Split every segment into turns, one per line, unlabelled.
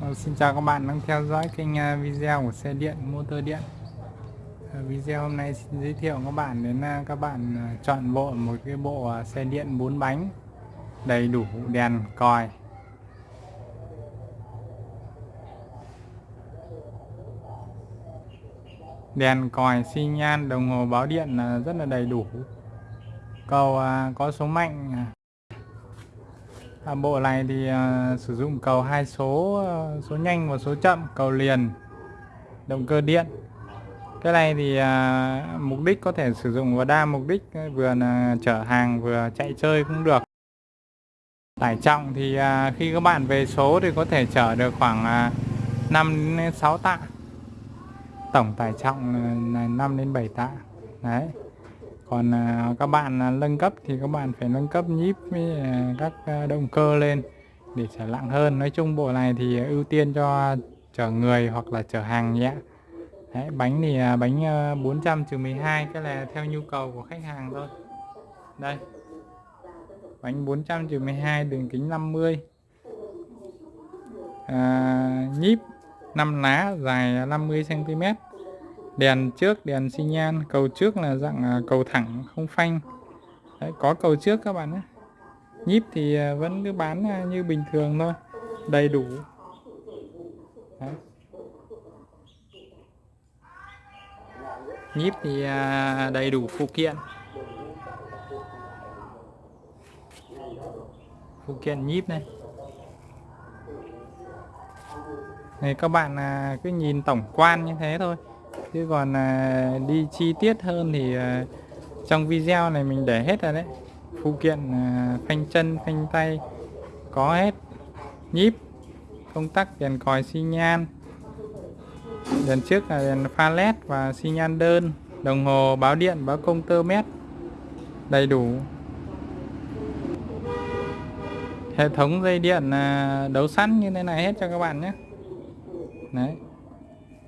Ờ, xin chào các bạn đang theo dõi kênh à, video của xe điện, motor điện. Ờ, video hôm nay xin giới thiệu các bạn đến à, các bạn à, chọn bộ một cái bộ xe điện 4 bánh đầy đủ đèn còi. Đèn còi xi nhan đồng hồ báo điện rất là đầy đủ. Cầu có số mạnh à, bộ này thì à, sử dụng cầu hai số ờ, số nhanh và số chậm cầu liền động cơ điện. Cái này thì à, mục đích có thể sử dụng vào đa mục đích ờ, vừa là chở hàng vừa chạy chơi cũng được. Tải trọng thì à, khi các bạn về số thì có thể chở được khoảng à, 5 đến 6 tạ. Tổng tải trọng là 5 đến 7 tạ. Đấy còn à, các bạn à, nâng cấp thì các bạn phải nâng cấp nhíp với à, các động cơ lên để trở lặng hơn. Nói chung bộ này thì ưu tiên cho chở người hoặc là chở hàng nhẹ Đấy, bánh thì bánh 400 trừ 12 cái là theo nhu cầu của khách hàng thôi. Đây. Bánh 400 trừ 12 đường kính 50 à, nhíp 5 lá dài 50 cm đèn trước đèn xi nhan. Cầu trước là dạng à, cầu thẳng không phanh. Đấy, có cầu trước các bạn nhé. Nhíp thì à, vẫn cứ bán à, như bình thường thôi. Đầy đủ. Đấy. nhíp thì đầy đủ phụ kiện. Phụ kiện nhíp này. Này các bạn cứ nhìn tổng quan như thế thôi chứ còn à, đi chi tiết hơn thì à, trong video này mình để hết rồi đấy. Phụ kiện à, phanh chân phanh tay có hết. Nhíp công tắc đèn còi xi nhan. Đèn trước là đèn pha led và xi nhan đơn. Đồng hồ báo điện báo công tơ mét. Đầy đủ. Hệ thống dây điện à, đấu sẵn như thế này hết cho các bạn nhé. Đấy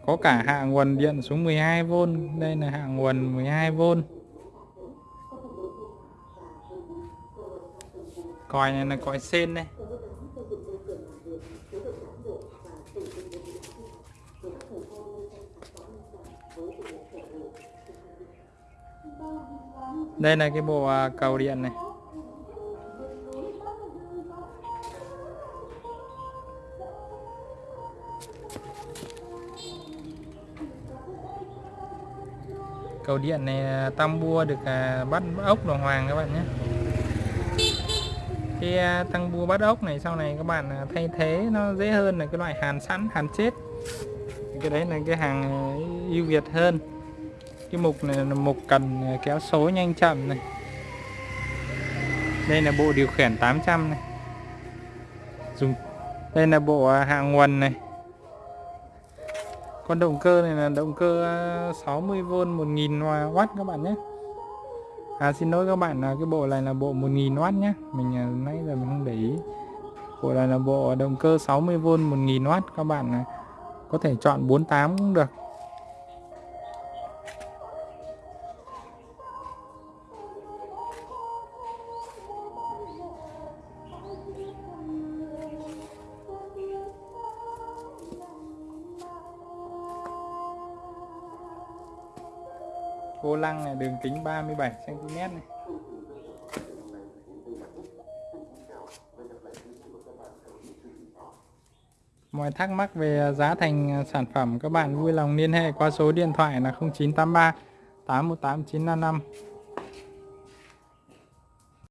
có cả hạ nguồn điện xuống 12V đây là hạ nguồn 12V còi này là còi sen đây. Đây là cái bộ à, cầu điện này. Cầu điện này tam bua được à, bắt ốc đồng hoàng các bạn nhé. Cái à, tăng bua bắt ốc này sau này các bạn à, thay thế nó dễ hơn là cái loại hàn sẵn, hàn chết. Cái đấy là cái hàng ưu việt hơn. Cái mục này là mục cần kéo số nhanh chậm này. Đây là bộ điều khiển 800 này. Dùng, đây là bộ hạ nguồn này con động cơ này là động cơ à, 60V 1000W các bạn nhé. À xin lỗi các bạn là cái bộ này là bộ 1000W nhé. Mình à, nãy giờ mình không để ý. Bộ này là bộ động cơ 60V 1000W Các bạn à. có thể chọn 48 cũng được. Vô lăng này, đường kính 37 cm này. Mọi thắc mắc về giá thành sản phẩm, các bạn vui lòng liên hệ qua số điện thoại là 0983 818 955